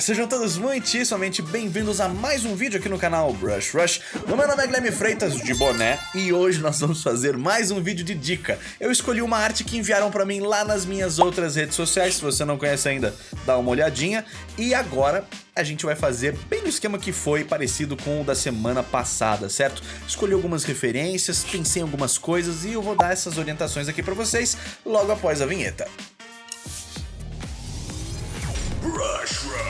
Sejam todos muitíssimamente bem-vindos a mais um vídeo aqui no canal Brush Rush. O meu nome é Guilherme Freitas, de boné, e hoje nós vamos fazer mais um vídeo de dica. Eu escolhi uma arte que enviaram pra mim lá nas minhas outras redes sociais, se você não conhece ainda, dá uma olhadinha. E agora a gente vai fazer bem no esquema que foi parecido com o da semana passada, certo? Escolhi algumas referências, pensei em algumas coisas e eu vou dar essas orientações aqui pra vocês logo após a vinheta. Rush Rush.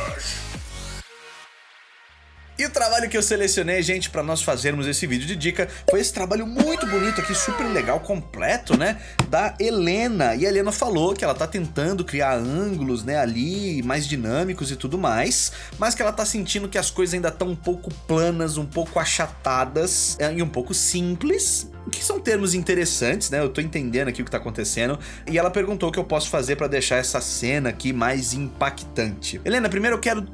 E o trabalho que eu selecionei, gente, para nós fazermos esse vídeo de dica foi esse trabalho muito bonito aqui, super legal, completo, né? Da Helena. E a Helena falou que ela tá tentando criar ângulos, né, ali, mais dinâmicos e tudo mais, mas que ela tá sentindo que as coisas ainda estão um pouco planas, um pouco achatadas é, e um pouco simples, que são termos interessantes, né? Eu tô entendendo aqui o que tá acontecendo. E ela perguntou o que eu posso fazer para deixar essa cena aqui mais impactante. Helena, primeiro eu quero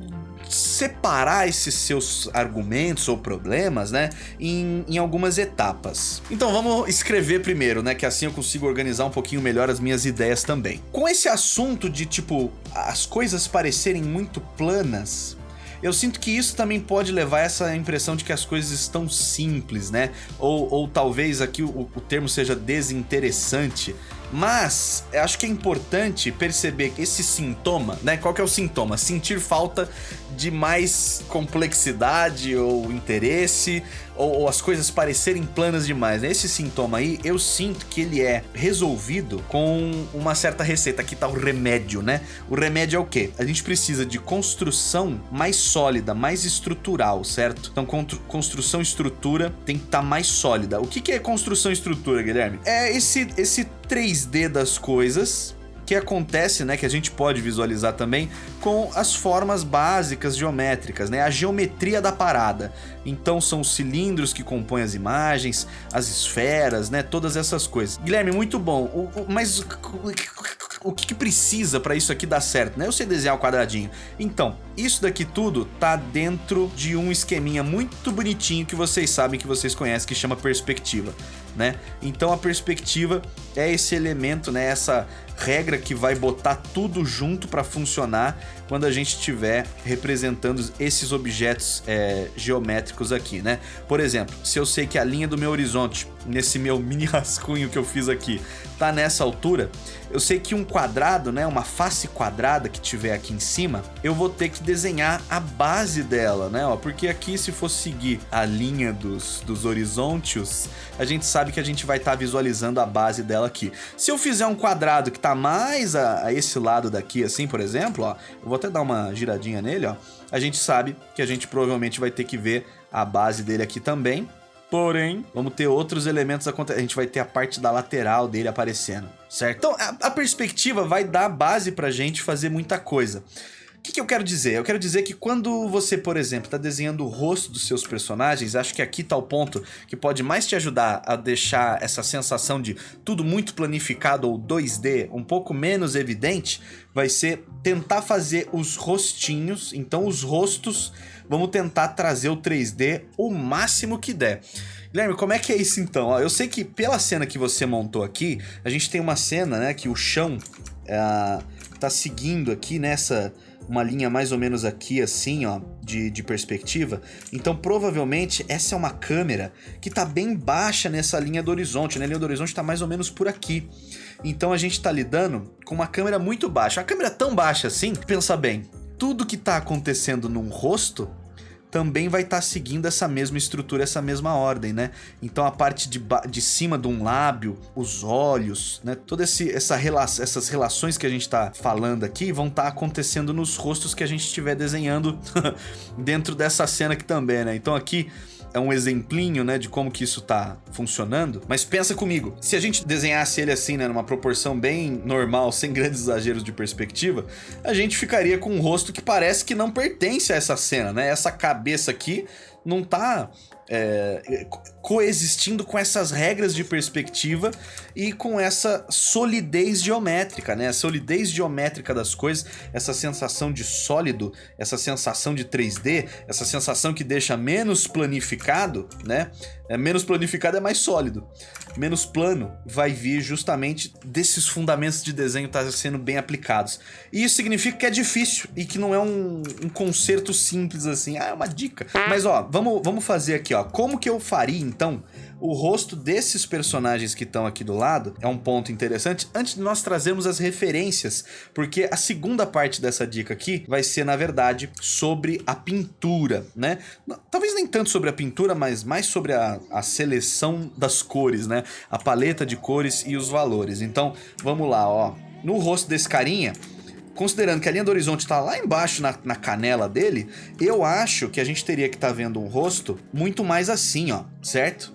separar esses seus argumentos ou problemas, né, em, em algumas etapas. Então vamos escrever primeiro, né, que assim eu consigo organizar um pouquinho melhor as minhas ideias também. Com esse assunto de, tipo, as coisas parecerem muito planas, eu sinto que isso também pode levar a essa impressão de que as coisas estão simples, né? Ou, ou talvez aqui o, o termo seja desinteressante. Mas acho que é importante perceber esse sintoma, né? Qual que é o sintoma? Sentir falta de mais complexidade ou interesse, ou, ou, as coisas parecerem planas demais. Né? Esse sintoma aí, eu sinto que ele é resolvido com uma certa receita. Aqui tá o remédio, né? O remédio é o quê? A gente precisa de construção mais sólida, mais estrutural, certo? Então, construção estrutura tem que estar tá mais sólida. O que, que é construção estrutura, Guilherme? É esse, esse 3D das coisas que acontece, né, que a gente pode visualizar também com as formas básicas geométricas, né, a geometria da parada. Então são os cilindros que compõem as imagens, as esferas, né, todas essas coisas. Guilherme, muito bom, o, o, mas o que, que precisa para isso aqui dar certo, né? Eu sei desenhar o quadradinho. Então, isso daqui tudo tá dentro de um esqueminha muito bonitinho que vocês sabem, que vocês conhecem, que chama perspectiva, né? Então a perspectiva é esse elemento, né? Essa regra que vai botar tudo junto para funcionar quando a gente estiver representando esses objetos é, geométricos aqui, né? Por exemplo, se eu sei que a linha do meu horizonte, nesse meu mini rascunho que eu fiz aqui, tá nessa altura, eu sei que um quadrado, né, uma face quadrada que tiver aqui em cima, eu vou ter que desenhar a base dela, né, ó, porque aqui se for seguir a linha dos, dos horizontes, a gente sabe que a gente vai estar tá visualizando a base dela aqui. Se eu fizer um quadrado que tá mais a, a esse lado daqui, assim, por exemplo, ó, eu vou até dar uma giradinha nele, ó, a gente sabe que a gente provavelmente vai ter que ver a base dele aqui também, Porém, vamos ter outros elementos acontecendo. A gente vai ter a parte da lateral dele aparecendo, certo? Então, a, a perspectiva vai dar base pra gente fazer muita coisa. O que, que, eu quero dizer? Eu quero dizer que quando você, por exemplo, está desenhando o rosto dos seus personagens, acho que aqui está o ponto que pode mais te ajudar a deixar essa sensação de tudo muito planificado ou 2D um pouco menos evidente, vai ser tentar fazer os rostinhos, então os rostos Vamos tentar trazer o 3D o máximo que der. Guilherme, como é que é isso então? Eu sei que pela cena que você montou aqui, a gente tem uma cena, né, que o chão é, tá seguindo aqui nessa uma linha mais ou menos aqui assim, ó, de, de perspectiva. Então provavelmente essa é uma câmera que tá bem baixa nessa linha do horizonte, né? A linha do horizonte tá mais ou menos por aqui. Então a gente tá lidando com uma câmera muito baixa. Uma câmera tão baixa assim, pensa bem, tudo que está acontecendo num rosto também vai estar tá seguindo essa mesma estrutura, essa mesma ordem, né? Então a parte de, de cima de um lábio, os olhos, né? Todas essa rela essas relações que a gente está falando aqui vão estar tá acontecendo nos rostos que a gente estiver desenhando dentro dessa cena aqui também, né? Então aqui é um exemplinho, né, de como que isso tá funcionando. Mas pensa comigo, se a gente desenhasse ele assim, né, numa proporção bem normal, sem grandes exageros de perspectiva, a gente ficaria com um rosto que parece que não pertence a essa cena, né? Essa cabeça aqui não tá é, coexistindo com essas regras de perspectiva e com essa solidez geométrica, né? A solidez geométrica das coisas, essa sensação de sólido, essa sensação de 3D, essa sensação que deixa menos planificado, né? É menos planificado é mais sólido. Menos plano vai vir justamente desses fundamentos de desenho estar tá sendo bem aplicados. E isso significa que é difícil e que não é um, um conserto simples assim. Ah, é uma dica. Mas ó, vamos, vamos fazer aqui, ó. Como que eu faria então o rosto desses personagens que estão aqui do lado é um ponto interessante antes de nós trazermos as referências, porque a segunda parte dessa dica aqui vai ser, na verdade, sobre a pintura, né? Talvez nem tanto sobre a pintura, mas mais sobre a, a seleção das cores, né? A paleta de cores e os valores. Então, vamos lá, ó. No rosto desse carinha, considerando que a linha do horizonte está lá embaixo na, na, canela dele, eu acho que a gente teria que estar tá vendo um rosto muito mais assim, ó, certo?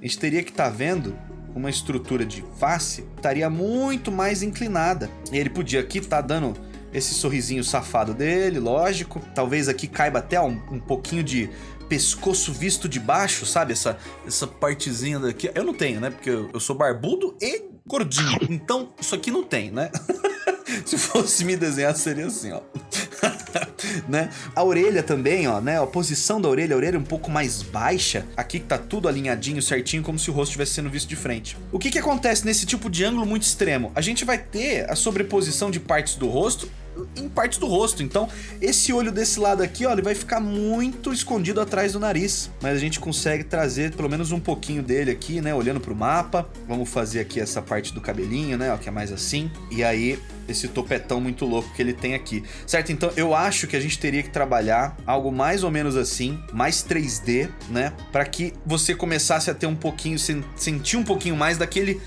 a gente teria que estar tá vendo uma estrutura de face estaria muito mais inclinada. E ele podia aqui estar tá dando esse sorrisinho safado dele, lógico. Talvez aqui caiba até um, um pouquinho de pescoço visto de baixo, sabe? Essa, essa partezinha daqui. Eu não tenho, né? Porque eu, eu sou barbudo e gordinho. Então, isso aqui não tem, né? Se fosse me desenhar, seria assim, ó. né? A orelha também, ó, né? A posição da orelha, a orelha um pouco mais baixa. Aqui que tá tudo alinhadinho, certinho, como se o rosto estivesse sendo visto de frente. O que que acontece nesse tipo de ângulo muito extremo? A gente vai ter a sobreposição de partes do rosto em partes do rosto. Então, esse olho desse lado aqui, ó, ele vai ficar muito escondido atrás do nariz. Mas a gente consegue trazer pelo menos um pouquinho dele aqui, né, olhando pro mapa. Vamos fazer aqui essa parte do cabelinho, né, ó, que é mais assim. E aí, esse topetão muito louco que ele tem aqui. Certo? Então, eu acho que a gente teria que trabalhar algo mais ou menos assim, mais 3D, né, para que você começasse a ter um pouquinho, sentir um pouquinho mais daquele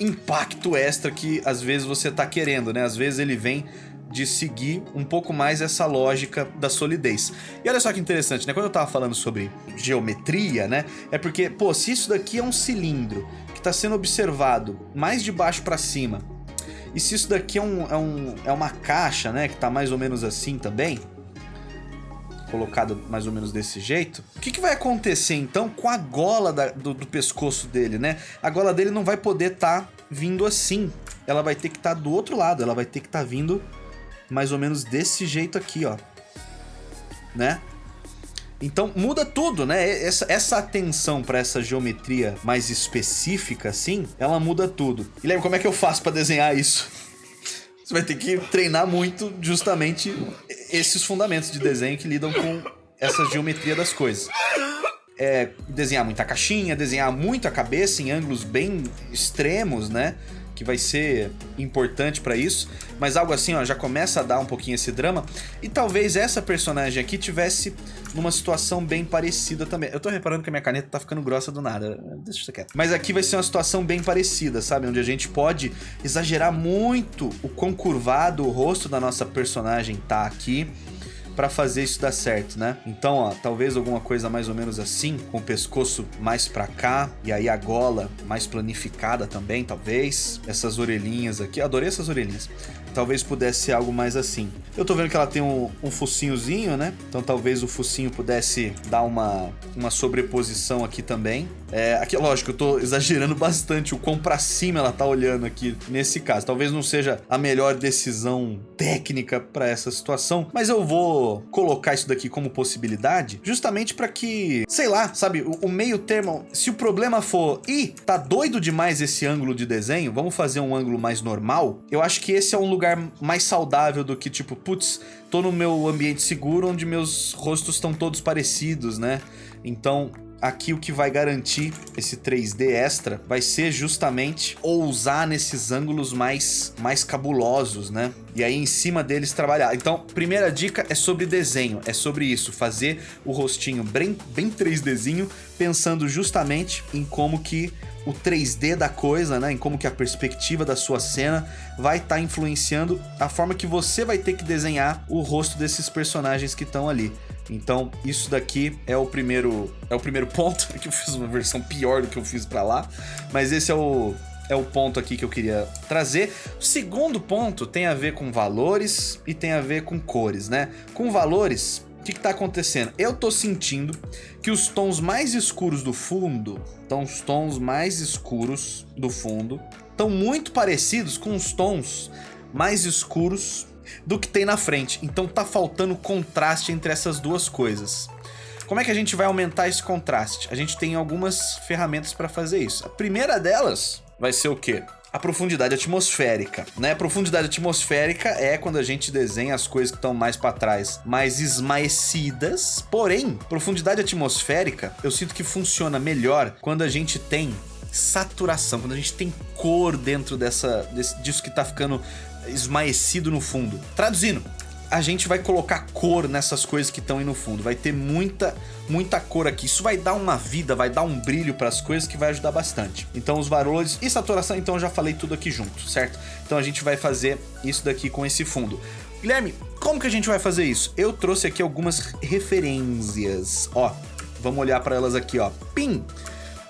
impacto extra que às vezes você tá querendo, né? Às vezes ele vem de seguir um pouco mais essa lógica da solidez. E olha só que interessante, né? Quando eu tava falando sobre geometria, né? É porque, pô, se isso daqui é um cilindro que está sendo observado mais de baixo para cima, e se isso daqui é, um, é, um, é uma caixa, né? Que tá mais ou menos assim também, colocado mais ou menos desse jeito, o que, que vai acontecer então com a gola da, do, do, pescoço dele, né? A gola dele não vai poder estar tá vindo assim. Ela vai ter que estar tá do outro lado, ela vai ter que estar tá vindo mais ou menos desse jeito aqui, ó. Né? Então muda tudo, né? Essa, essa atenção para essa geometria mais específica, assim, ela muda tudo. E lembra como é que eu faço para desenhar isso? Você vai ter que treinar muito justamente esses fundamentos de desenho que lidam com essa geometria das coisas. É, desenhar muita caixinha, desenhar muito a cabeça em ângulos bem extremos, né? Que vai ser importante para isso, mas algo assim, ó, já começa a dar um pouquinho esse drama. E talvez essa personagem aqui tivesse numa situação bem parecida também. Eu tô reparando que a minha caneta tá ficando grossa do nada, deixa isso quieto. Mas aqui vai ser uma situação bem parecida, sabe? Onde a gente pode exagerar muito o quão curvado o rosto da nossa personagem tá aqui para fazer isso dar certo, né? Então, ó, talvez alguma coisa mais ou menos assim, com o pescoço mais para cá e aí a gola mais planificada também, talvez. Essas orelhinhas aqui, adorei essas orelhinhas talvez pudesse ser algo mais assim. Eu tô vendo que ela tem um, um focinhozinho, né? Então talvez o focinho pudesse dar uma, uma sobreposição aqui também. É, aqui, lógico, eu tô exagerando bastante o quão pra cima ela tá olhando aqui nesse caso. Talvez não seja a melhor decisão técnica para essa situação, mas eu vou colocar isso daqui como possibilidade justamente para que, sei lá, sabe, o, o, meio termo, se o problema for, ih, tá doido demais esse ângulo de desenho, vamos fazer um ângulo mais normal, eu acho que esse é um lugar mais saudável do que tipo, putz, tô no meu ambiente seguro onde meus rostos estão todos parecidos, né? Então, aqui o que vai garantir esse 3D extra vai ser justamente ousar nesses ângulos mais, mais cabulosos, né? E aí em cima deles trabalhar. Então, primeira dica é sobre desenho, é sobre isso, fazer o rostinho bem, bem 3Dzinho, pensando justamente em como que o 3D da coisa, né, em como que a perspectiva da sua cena vai estar tá influenciando a forma que você vai ter que desenhar o rosto desses personagens que estão ali. Então, isso daqui é o primeiro é o primeiro ponto, que eu fiz uma versão pior do que eu fiz para lá, mas esse é o é o ponto aqui que eu queria trazer. O segundo ponto tem a ver com valores e tem a ver com cores, né? Com valores, o que está acontecendo? Eu estou sentindo que os tons mais escuros do fundo, então os tons mais escuros do fundo, estão muito parecidos com os tons mais escuros do que tem na frente. Então tá faltando contraste entre essas duas coisas. Como é que a gente vai aumentar esse contraste? A gente tem algumas ferramentas para fazer isso. A primeira delas vai ser o quê? a profundidade atmosférica, né? Profundidade atmosférica é quando a gente desenha as coisas que estão mais para trás, mais esmaecidas. Porém, profundidade atmosférica, eu sinto que funciona melhor quando a gente tem saturação, quando a gente tem cor dentro dessa desse, disso que tá ficando esmaecido no fundo. Traduzindo, a gente vai colocar cor nessas coisas que estão aí no fundo. Vai ter muita, muita cor aqui. Isso vai dar uma vida, vai dar um brilho para as coisas que vai ajudar bastante. Então os valores e saturação, então eu já falei tudo aqui junto, certo? Então a gente vai fazer isso daqui com esse fundo. Guilherme, como que a gente vai fazer isso? Eu trouxe aqui algumas referências. Ó, vamos olhar para elas aqui, ó. Pim!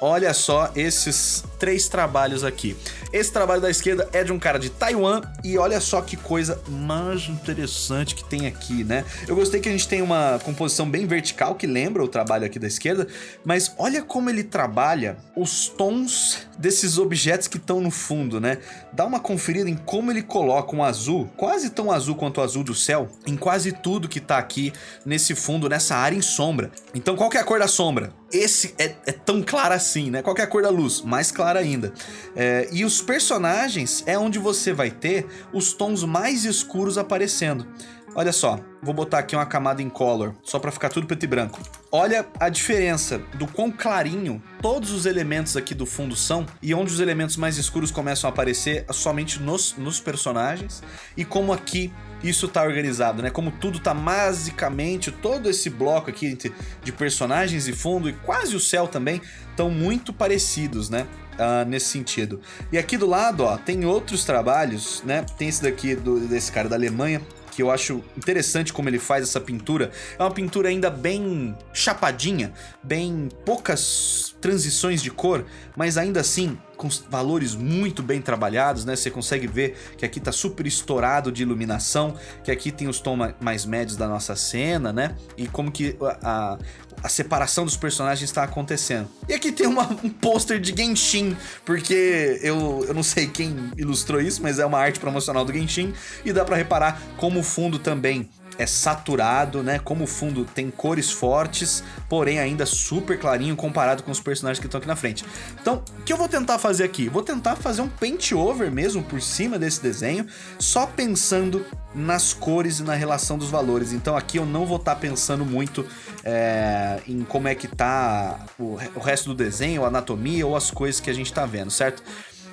Olha só esses três trabalhos aqui. Esse trabalho da esquerda é de um cara de Taiwan e olha só que coisa mais interessante que tem aqui, né? Eu gostei que a gente tem uma composição bem vertical que lembra o trabalho aqui da esquerda, mas olha como ele trabalha os tons desses objetos que estão no fundo, né? Dá uma conferida em como ele coloca um azul, quase tão azul quanto o azul do céu, em quase tudo que tá aqui nesse fundo, nessa área em sombra. Então qual que é a cor da sombra? Esse é, é tão claro assim, né? Qual é a cor da luz? Mais clara ainda. É, e os personagens é onde você vai ter os tons mais escuros aparecendo. Olha só, vou botar aqui uma camada em color, só para ficar tudo preto e branco. Olha a diferença do quão clarinho todos os elementos aqui do fundo são e onde os elementos mais escuros começam a aparecer somente nos, nos personagens e como aqui isso tá organizado, né? Como tudo tá basicamente, todo esse bloco aqui de personagens e fundo e quase o céu também estão muito parecidos, né? Uh, nesse sentido. E aqui do lado, ó, tem outros trabalhos, né? Tem esse daqui do, desse cara da Alemanha, que eu acho interessante como ele faz essa pintura. É uma pintura ainda bem chapadinha, bem poucas transições de cor, mas ainda assim com valores muito bem trabalhados, né? Você consegue ver que aqui tá super estourado de iluminação, que aqui tem os tons mais médios da nossa cena, né? E como que a, a separação dos personagens está acontecendo. E aqui tem uma, um pôster de Genshin, porque eu, eu não sei quem ilustrou isso, mas é uma arte promocional do Genshin, e dá para reparar como o fundo também é saturado, né? Como o fundo tem cores fortes, porém ainda super clarinho comparado com os personagens que estão aqui na frente. Então, o que eu vou tentar fazer aqui? Vou tentar fazer um paint over mesmo por cima desse desenho, só pensando nas cores e na relação dos valores. Então aqui eu não vou estar tá pensando muito é, em como é que tá o, o resto do desenho, a anatomia ou as coisas que a gente está vendo, certo?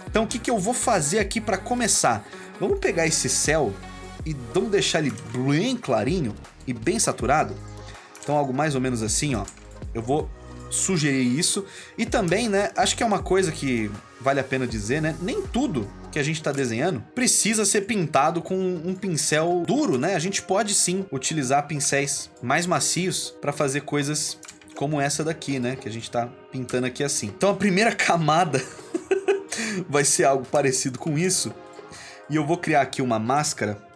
Então o que, que eu vou fazer aqui para começar? Vamos pegar esse céu e vamos deixar ele bem clarinho e bem saturado. Então algo mais ou menos assim, ó. Eu vou sugerir isso. E também, né, acho que é uma coisa que vale a pena dizer, né? Nem tudo que a gente está desenhando precisa ser pintado com um pincel duro, né? A gente pode sim utilizar pincéis mais macios para fazer coisas como essa daqui, né? Que a gente está pintando aqui assim. Então a primeira camada vai ser algo parecido com isso. E eu vou criar aqui uma máscara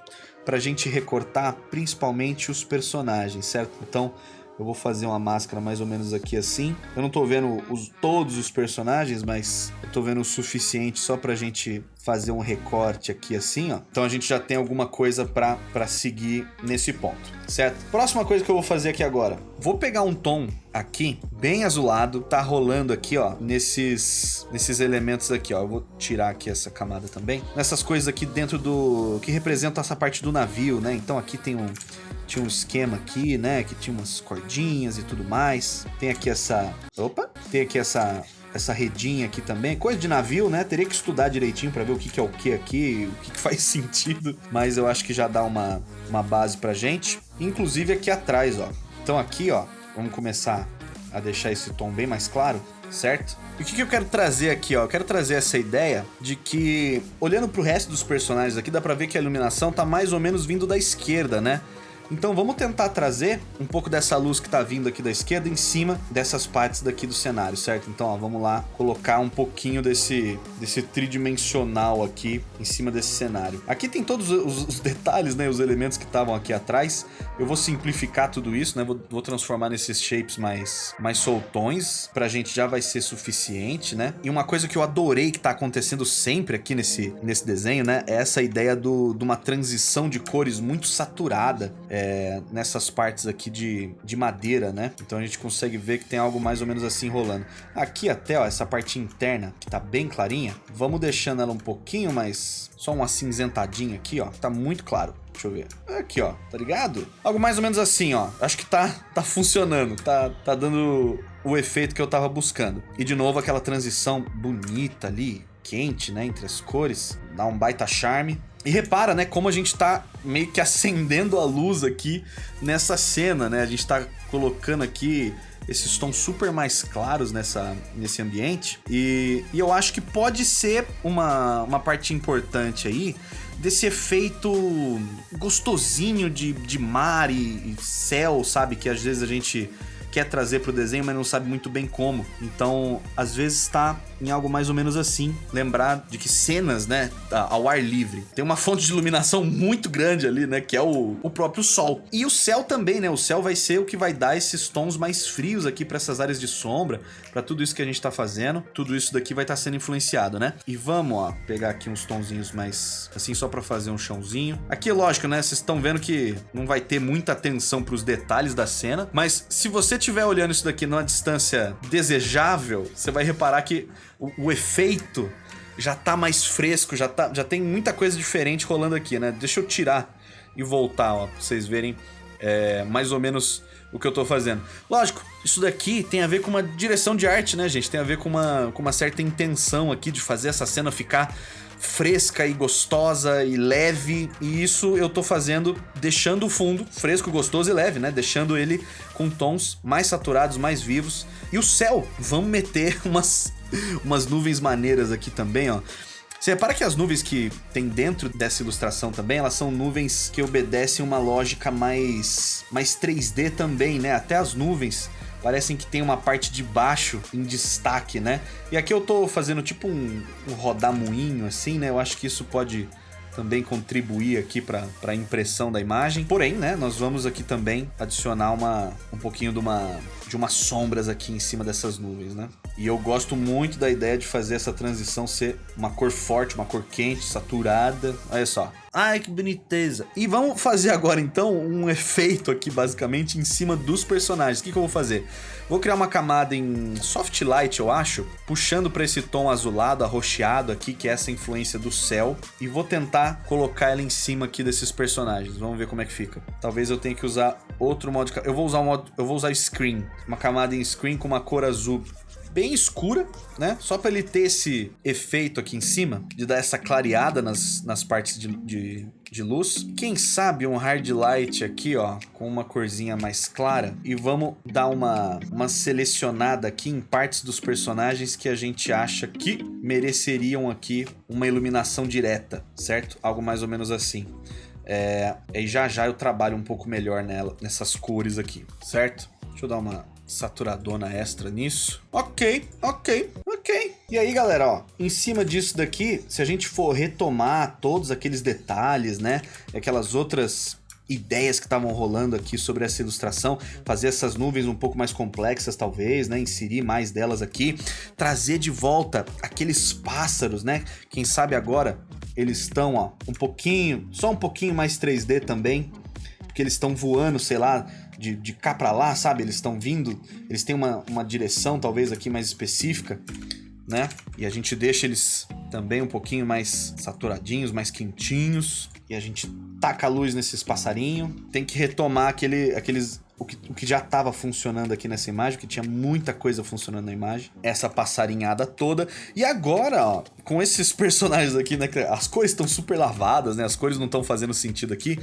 para a gente recortar principalmente os personagens, certo? Então eu vou fazer uma máscara mais ou menos aqui assim. Eu não tô vendo os, todos os personagens, mas eu tô vendo o suficiente só pra gente fazer um recorte aqui assim, ó. Então a gente já tem alguma coisa pra seguir nesse ponto, certo? Próxima coisa que eu vou fazer aqui agora. Vou pegar um tom aqui, bem azulado, tá rolando aqui, ó, nesses, nesses elementos aqui, ó. Eu vou tirar aqui essa camada também. Nessas coisas aqui dentro do... que representam essa parte do navio, né? Então aqui tem um... Tinha um esquema aqui, né? Que tinha umas cordinhas e tudo mais. Tem aqui essa... Opa! Tem aqui essa essa redinha aqui também. Coisa de navio, né? Teria que estudar direitinho para ver o que, que, é o que aqui, o que, que, faz sentido. Mas eu acho que já dá uma, uma base pra gente. Inclusive aqui atrás, ó. Então aqui, ó, vamos começar a deixar esse tom bem mais claro, certo? E o que, que eu quero trazer aqui, ó? Eu quero trazer essa ideia de que, olhando pro resto dos personagens aqui, dá pra ver que a iluminação tá mais ou menos vindo da esquerda, né? Então vamos tentar trazer um pouco dessa luz que está vindo aqui da esquerda em cima dessas partes daqui do cenário, certo? Então ó, vamos lá colocar um pouquinho desse, desse tridimensional aqui em cima desse cenário. Aqui tem todos os, os detalhes, né, os elementos que estavam aqui atrás. Eu vou simplificar tudo isso, né, vou, vou transformar nesses shapes mais, mais soltões, pra gente já vai ser suficiente, né? E uma coisa que eu adorei que tá acontecendo sempre aqui nesse, nesse desenho, né, é essa ideia do, de uma transição de cores muito saturada. É, é, nessas partes aqui de, de madeira, né? Então a gente consegue ver que tem algo mais ou menos assim rolando. Aqui até, ó, essa parte interna, que tá bem clarinha, vamos deixando ela um pouquinho mais... Só uma cinzentadinha aqui, ó, tá muito claro. Deixa eu ver. Aqui, ó, tá ligado? Algo mais ou menos assim, ó. Acho que tá, tá funcionando, tá, tá dando o efeito que eu tava buscando. E de novo aquela transição bonita ali, quente, né, entre as cores, dá um baita charme. E repara, né, como a gente tá meio que acendendo a luz aqui nessa cena, né? A gente tá colocando aqui esses tons super mais claros nessa, nesse ambiente. E, e eu acho que pode ser uma, uma parte importante aí desse efeito gostosinho de, de mar e, e céu, sabe? Que às vezes a gente quer trazer para o desenho, mas não sabe muito bem como. Então, às vezes está em algo mais ou menos assim. Lembrar de que cenas, né, ao ar livre, tem uma fonte de iluminação muito grande ali, né, que é o, o próprio sol. E o céu também, né, o céu vai ser o que vai dar esses tons mais frios aqui para essas áreas de sombra, para tudo isso que a gente está fazendo. Tudo isso daqui vai estar tá sendo influenciado, né? E vamos, ó, pegar aqui uns tonzinhos mais, assim, só para fazer um chãozinho. Aqui, lógico, né, vocês estão vendo que não vai ter muita atenção para os detalhes da cena, mas se você estiver olhando isso daqui numa distância desejável, você vai reparar que o, o, efeito já tá mais fresco, já, tá, já tem muita coisa diferente rolando aqui, né? Deixa eu tirar e voltar, ó, pra vocês verem é, mais ou menos o que eu tô fazendo. Lógico, isso daqui tem a ver com uma direção de arte, né, gente? Tem a ver com uma, com uma certa intenção aqui de fazer essa cena ficar fresca e gostosa e leve. E isso eu tô fazendo deixando o fundo fresco, gostoso e leve, né? Deixando ele com tons mais saturados, mais vivos. E o céu, vamos meter umas, umas nuvens maneiras aqui também, ó. Você repara que as nuvens que tem dentro dessa ilustração também, elas são nuvens que obedecem uma lógica mais, mais 3D também, né? Até as nuvens parecem que tem uma parte de baixo em destaque, né? E aqui eu tô fazendo tipo um, um rodamuinho assim, né? Eu acho que isso pode também contribuir aqui para a impressão da imagem. Porém, né, nós vamos aqui também adicionar uma, um pouquinho de uma, de umas sombras aqui em cima dessas nuvens, né? E eu gosto muito da ideia de fazer essa transição ser uma cor forte, uma cor quente, saturada. Olha só. Ai, que boniteza. E vamos fazer agora, então, um efeito aqui, basicamente, em cima dos personagens. O que, que eu vou fazer? Vou criar uma camada em soft light, eu acho, puxando para esse tom azulado, arroxeado aqui, que é essa influência do céu. E vou tentar colocar ela em cima aqui desses personagens. Vamos ver como é que fica. Talvez eu tenha que usar outro modo de... Eu vou usar um modo... Eu vou usar screen. Uma camada em screen com uma cor azul bem escura, né? Só para ele ter esse efeito aqui em cima, de dar essa clareada nas, nas partes de, de, de luz. Quem sabe um hard light aqui, ó, com uma corzinha mais clara. E vamos dar uma, uma selecionada aqui em partes dos personagens que a gente acha que mereceriam aqui uma iluminação direta, certo? Algo mais ou menos assim. É, e já já eu trabalho um pouco melhor nela, nessas cores aqui, certo? Deixa eu dar uma saturadona extra nisso. Ok, ok, ok. E aí, galera, ó, em cima disso daqui, se a gente for retomar todos aqueles detalhes, né, aquelas outras ideias que estavam rolando aqui sobre essa ilustração, fazer essas nuvens um pouco mais complexas talvez, né, inserir mais delas aqui, trazer de volta aqueles pássaros, né, quem sabe agora eles estão, ó, um pouquinho, só um pouquinho mais 3D também, porque eles estão voando, sei lá, de, de cá para lá, sabe? Eles estão vindo, eles têm uma, uma direção talvez aqui mais específica, né? E a gente deixa eles também um pouquinho mais saturadinhos, mais quentinhos. E a gente taca a luz nesses passarinhos. Tem que retomar aquele, aqueles o que, o que já estava funcionando aqui nessa imagem, que tinha muita coisa funcionando na imagem. Essa passarinhada toda. E agora, ó, com esses personagens aqui, né? As cores estão super lavadas, né? As cores não estão fazendo sentido aqui.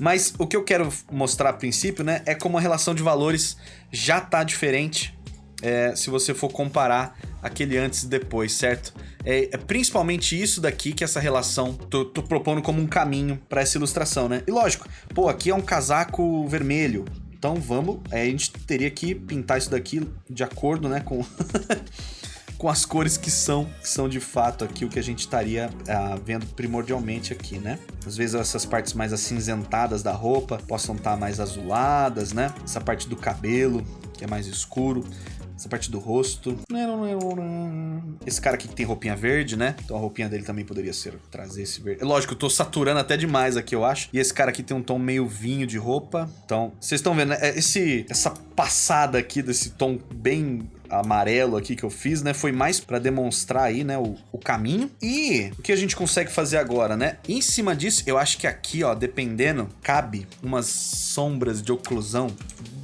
Mas o que eu quero mostrar a princípio, né, é como a relação de valores já tá diferente é, se você for comparar aquele antes e depois, certo? É, é, principalmente isso daqui que essa relação tô, tô propondo como um caminho para essa ilustração, né? E lógico, pô, aqui é um casaco vermelho, então vamos, é, a gente teria que pintar isso daqui de acordo, né, com com as cores que são, que são de fato aqui o que a gente estaria uh, vendo primordialmente aqui, né? Às vezes essas partes mais acinzentadas da roupa possam estar tá mais azuladas, né? Essa parte do cabelo, que é mais escuro, essa parte do rosto. Esse cara aqui que tem roupinha verde, né? Então a roupinha dele também poderia ser trazer esse verde. Lógico, eu tô saturando até demais aqui, eu acho. E esse cara aqui tem um tom meio vinho de roupa. Então, vocês estão vendo, né? É, esse, essa passada aqui desse tom bem amarelo aqui que eu fiz, né? Foi mais para demonstrar aí, né, o, o, caminho. E o que a gente consegue fazer agora, né? Em cima disso, eu acho que aqui, ó, dependendo, cabe umas sombras de oclusão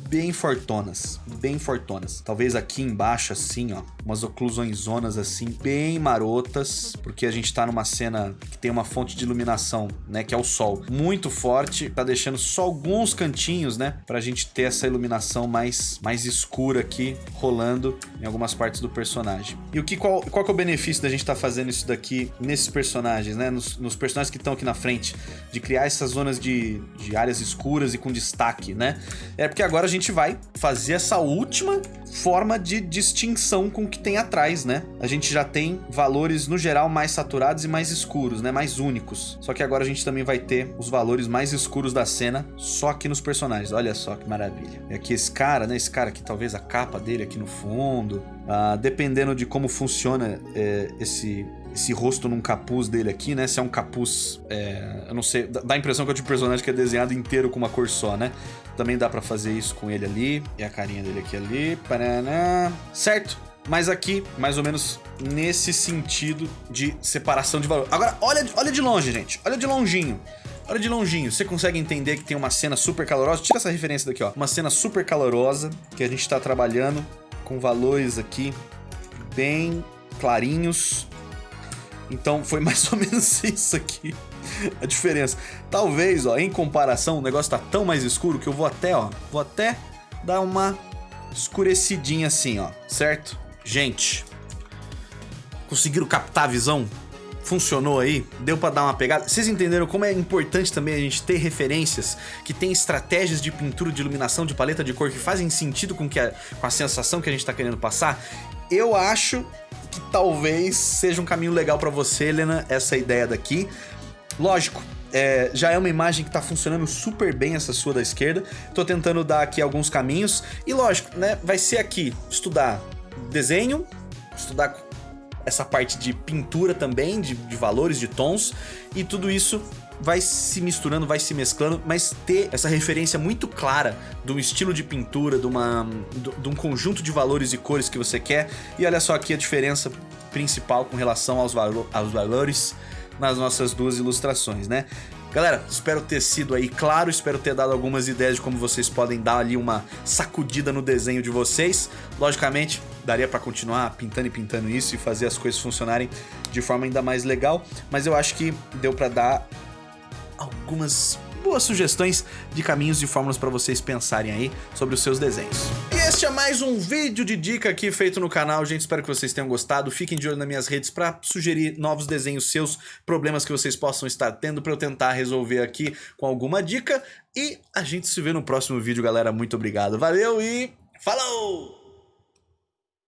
bem fortonas, bem fortonas. Talvez aqui embaixo, assim, ó, umas oclusões zonas assim, bem marotas, porque a gente tá numa cena que tem uma fonte de iluminação, né, que é o sol, muito forte, tá deixando só alguns cantinhos, né, pra gente ter essa iluminação mais, mais escura aqui, rolando em algumas partes do personagem. E o que, qual, qual que é o benefício da gente tá fazendo isso daqui nesses personagens, né, nos, nos personagens que estão aqui na frente, de criar essas zonas de, de áreas escuras e com destaque, né? É porque agora a gente vai fazer essa última forma de distinção com o que tem atrás, né? A gente já tem valores, no geral, mais saturados e mais escuros, né? Mais únicos. Só que agora a gente também vai ter os valores mais escuros da cena só aqui nos personagens. Olha só que maravilha. E aqui esse cara, né? Esse cara aqui, talvez a capa dele aqui no fundo. Ah, dependendo de como funciona é, esse esse rosto num capuz dele aqui, né? Se é um capuz, é, eu não sei, dá a impressão que é o tipo de personagem que é desenhado inteiro com uma cor só, né? Também dá pra fazer isso com ele ali, e a carinha dele aqui ali, paraná, certo? Mas aqui, mais ou menos nesse sentido de separação de valor. Agora, olha, olha de longe, gente, olha de longinho. Olha de longinho, você consegue entender que tem uma cena super calorosa? Tira essa referência daqui, ó. Uma cena super calorosa que a gente tá trabalhando com valores aqui bem clarinhos, então foi mais ou menos isso aqui a diferença. Talvez, ó, em comparação, o negócio tá tão mais escuro que eu vou até, ó, vou até dar uma escurecidinha assim, ó, certo? Gente, conseguiram captar a visão? Funcionou aí? Deu pra dar uma pegada? Vocês entenderam como é importante também a gente ter referências que tem estratégias de pintura, de iluminação, de paleta de cor que fazem sentido com, que a, com a sensação que a gente tá querendo passar? Eu acho que talvez seja um caminho legal para você, Helena, essa ideia daqui. Lógico, é, já é uma imagem que tá funcionando super bem essa sua da esquerda. Tô tentando dar aqui alguns caminhos. E lógico, né, vai ser aqui estudar desenho, estudar essa parte de pintura também, de, de valores, de tons. E tudo isso vai se misturando, vai se mesclando, mas ter essa referência muito clara de um estilo de pintura, de, uma, de um conjunto de valores e cores que você quer. E olha só aqui a diferença principal com relação aos, valo aos valores nas nossas duas ilustrações, né? Galera, espero ter sido aí claro, espero ter dado algumas ideias de como vocês podem dar ali uma sacudida no desenho de vocês. Logicamente, daria para continuar pintando e pintando isso e fazer as coisas funcionarem de forma ainda mais legal, mas eu acho que deu para dar algumas boas sugestões de caminhos e fórmulas para vocês pensarem aí sobre os seus desenhos. E este é mais um vídeo de dica aqui feito no canal, gente, espero que vocês tenham gostado, fiquem de olho nas minhas redes para sugerir novos desenhos seus, problemas que vocês possam estar tendo para eu tentar resolver aqui com alguma dica, e a gente se vê no próximo vídeo, galera, muito obrigado, valeu e falou!